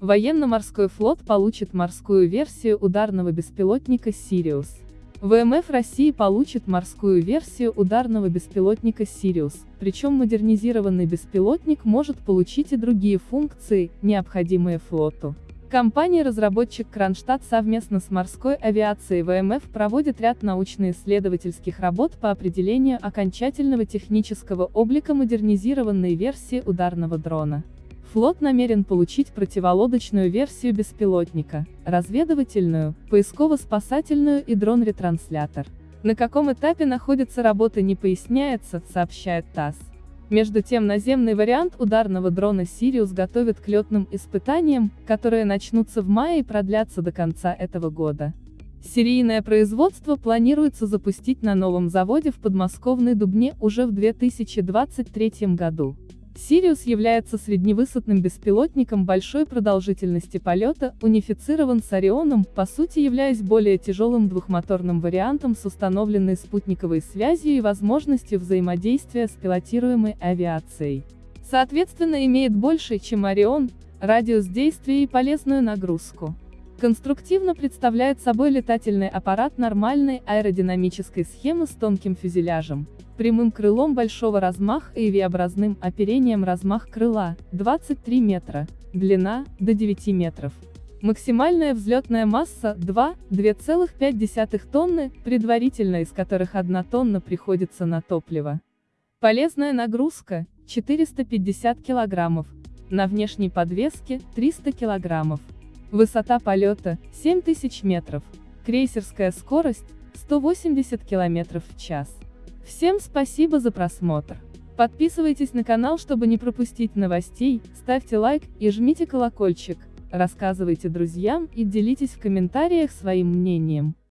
Военно-морской флот получит морскую версию ударного беспилотника «Сириус». ВМФ России получит морскую версию ударного беспилотника «Сириус», причем модернизированный беспилотник может получить и другие функции, необходимые флоту. Компания-разработчик Кронштадт совместно с морской авиацией ВМФ проводит ряд научно-исследовательских работ по определению окончательного технического облика модернизированной версии ударного дрона. Флот намерен получить противолодочную версию беспилотника, разведывательную, поисково-спасательную и дрон-ретранслятор. На каком этапе находится работа не поясняется, сообщает ТАСС. Между тем наземный вариант ударного дрона «Сириус» готовят к летным испытаниям, которые начнутся в мае и продлятся до конца этого года. Серийное производство планируется запустить на новом заводе в подмосковной Дубне уже в 2023 году. Сириус является средневысотным беспилотником большой продолжительности полета, унифицирован с Орионом, по сути являясь более тяжелым двухмоторным вариантом с установленной спутниковой связью и возможностью взаимодействия с пилотируемой авиацией. Соответственно имеет больше, чем Орион, радиус действия и полезную нагрузку. Конструктивно представляет собой летательный аппарат нормальной аэродинамической схемы с тонким фюзеляжем, прямым крылом большого размаха и V-образным оперением размах крыла, 23 метра, длина, до 9 метров. Максимальная взлетная масса 2, 2,5 тонны, предварительно из которых 1 тонна приходится на топливо. Полезная нагрузка 450 килограммов, на внешней подвеске 300 килограммов. Высота полета 7000 метров. Крейсерская скорость 180 км в час. Всем спасибо за просмотр. Подписывайтесь на канал, чтобы не пропустить новостей, ставьте лайк и жмите колокольчик, рассказывайте друзьям и делитесь в комментариях своим мнением.